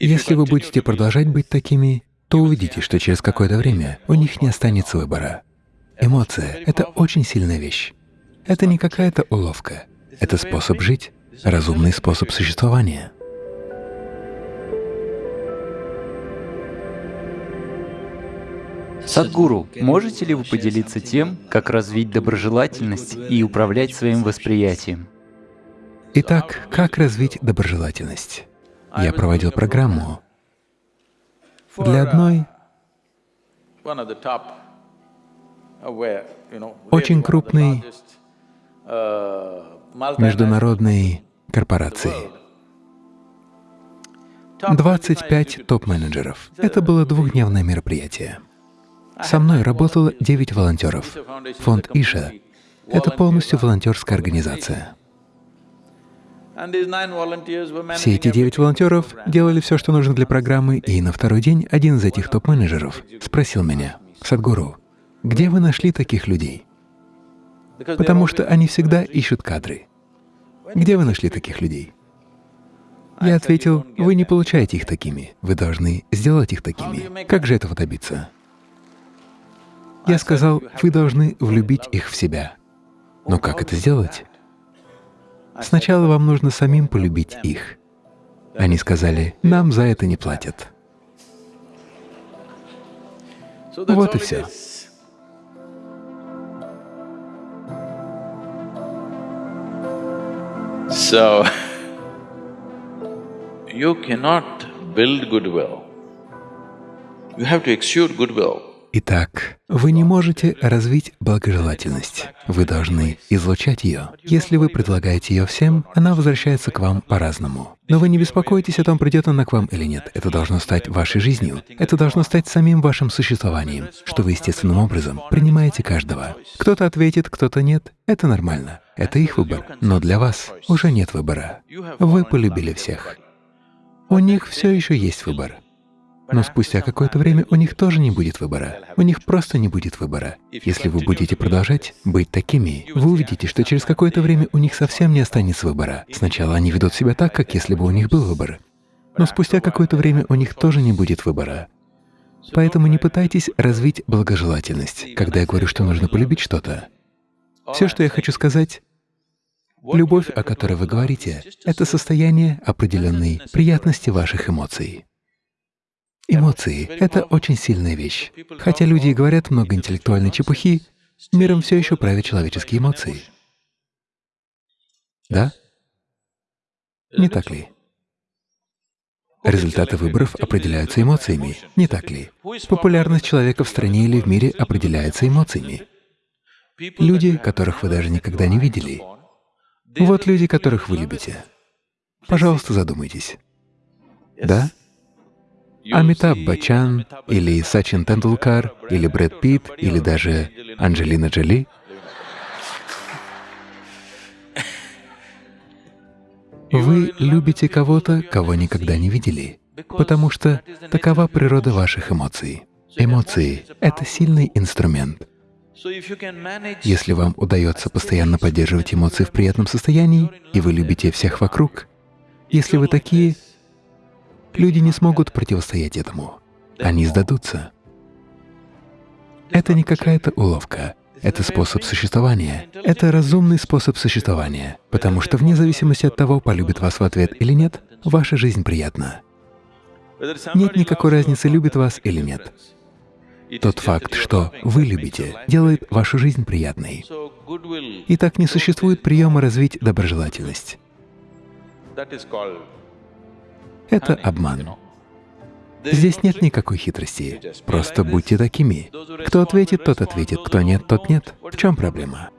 Если вы будете продолжать быть такими, то увидите, что через какое-то время у них не останется выбора. Эмоция — это очень сильная вещь. Это не какая-то уловка. Это способ жить, разумный способ существования. Садгуру, можете ли вы поделиться тем, как развить доброжелательность и управлять своим восприятием? Итак, как развить доброжелательность? Я проводил программу для одной очень крупной международной корпорации. 25 топ-менеджеров. Это было двухдневное мероприятие. Со мной работало 9 волонтеров. Фонд Иша — это полностью волонтерская организация. Все эти девять волонтеров делали все, что нужно для программы, и на второй день один из этих топ-менеджеров спросил меня, «Садгуру, где вы нашли таких людей?» Потому что они всегда ищут кадры. Где вы нашли таких людей? Я ответил, вы не получаете их такими, вы должны сделать их такими. Как же этого добиться? Я сказал, вы должны влюбить их в себя. Но как это сделать? Сначала вам нужно самим полюбить их. Они сказали, нам за это не платят. Вот и все. You cannot build goodwill. You have to exude goodwill. Итак, вы не можете развить благожелательность. Вы должны излучать ее. Если вы предлагаете ее всем, она возвращается к вам по-разному. Но вы не беспокойтесь о том, придет она к вам или нет. Это должно стать вашей жизнью. Это должно стать самим вашим существованием, что вы естественным образом принимаете каждого. Кто-то ответит, кто-то нет. Это нормально. Это их выбор. Но для вас уже нет выбора. Вы полюбили всех. У них все еще есть выбор. Но спустя какое-то время у них тоже не будет выбора. У них просто не будет выбора. Если вы будете продолжать быть такими, вы увидите, что через какое-то время у них совсем не останется выбора. Сначала они ведут себя так, как если бы у них был выбор. Но спустя какое-то время у них тоже не будет выбора. Поэтому не пытайтесь развить благожелательность, когда я говорю, что нужно полюбить что-то. Все, что я хочу сказать, любовь, о которой вы говорите, — это состояние определенной приятности ваших эмоций. Эмоции — это очень сильная вещь. Хотя люди и говорят много интеллектуальной чепухи, миром все еще правят человеческие эмоции. Да? Не так ли? Результаты выборов определяются эмоциями, не так ли? Популярность человека в стране или в мире определяется эмоциями. Люди, которых вы даже никогда не видели. Вот люди, которых вы любите. Пожалуйста, задумайтесь. Да? Амитаб Бачан или Сачин Тендулкар или Брэд Питт или даже Анджелина Джоли. Вы любите кого-то, кого никогда не видели, потому что такова природа ваших эмоций. Эмоции — это сильный инструмент. Если вам удается постоянно поддерживать эмоции в приятном состоянии, и вы любите всех вокруг, если вы такие, Люди не смогут противостоять этому. Они сдадутся. Это не какая-то уловка. Это способ существования. Это разумный способ существования, потому что вне зависимости от того, полюбит вас в ответ или нет, ваша жизнь приятна. Нет никакой разницы, любит вас или нет. Тот факт, что вы любите, делает вашу жизнь приятной. И так не существует приема развить доброжелательность. Это обман. Здесь нет никакой хитрости. Просто будьте такими. Кто ответит, тот ответит, кто нет, тот нет. В чем проблема?